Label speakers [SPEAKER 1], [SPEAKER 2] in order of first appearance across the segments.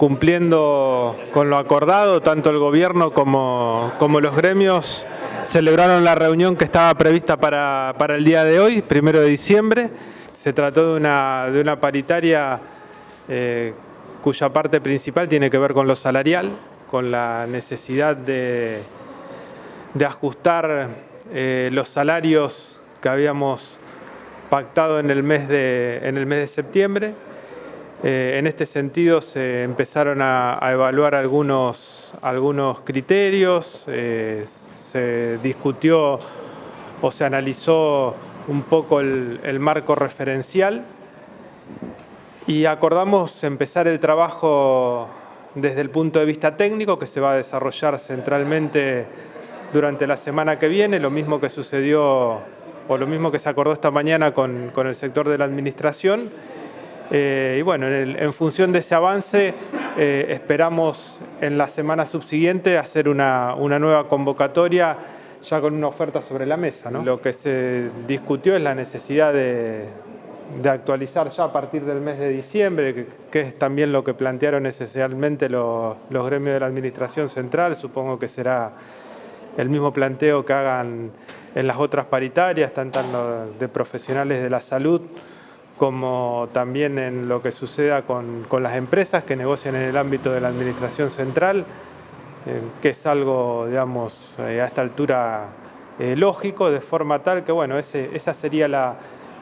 [SPEAKER 1] cumpliendo con lo acordado, tanto el gobierno como, los gremios celebraron la reunión que estaba prevista para, el día de hoy, primero de diciembre. Se trató de una, de una paritaria eh, cuya parte principal tiene que ver con lo salarial, con la necesidad de, ajustar eh, los salarios que habíamos pactado en el mes de septiembre. Eh, en este sentido se empezaron a, evaluar algunos, algunos criterios, eh, se discutió o se analizó un poco el, el marco referencial y acordamos empezar el trabajo desde el punto de vista técnico que se va a desarrollar centralmente durante la semana que viene, lo mismo que sucedió o lo mismo que se acordó esta mañana con, con el sector de la administración. Eh, y bueno, en, función de ese avance eh, esperamos en la semana subsiguiente hacer una, nueva convocatoria ya con una oferta sobre la mesa. ¿no? Lo que se discutió es la necesidad de, actualizar ya a partir del mes de diciembre, que, que es también lo que plantearon esencialmente los, los, gremios de la Administración Central, supongo que será el mismo planteo que hagan en las otras paritarias, tanto de profesionales de la salud como también en lo que suceda con, con las empresas que negocian en el ámbito de la Administración Central, eh, que es algo, digamos, eh, a esta altura eh, lógico, de forma tal que, bueno, esa sería la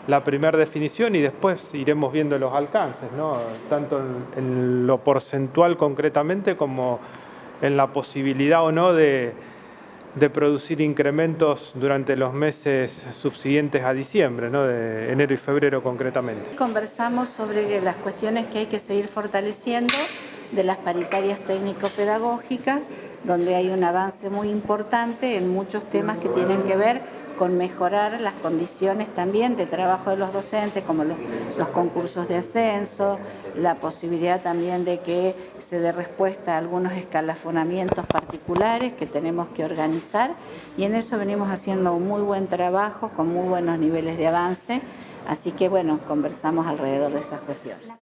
[SPEAKER 1] la primera definición y después iremos viendo los alcances, ¿no? tanto en, en, lo porcentual concretamente como en la posibilidad o no de, de, producir incrementos durante los meses subsiguientes a diciembre, ¿no? de enero y febrero concretamente.
[SPEAKER 2] Conversamos sobre las cuestiones que hay que seguir fortaleciendo de las paritarias técnico-pedagógicas, donde hay un avance muy importante en muchos temas que tienen que ver con mejorar las condiciones también de trabajo de los docentes, como los, los, concursos de ascenso, la posibilidad también de que se dé respuesta a algunos escalafonamientos particulares que tenemos que organizar y en eso venimos haciendo un muy buen trabajo con muy buenos niveles de avance, así que bueno, conversamos alrededor de esas cuestiones.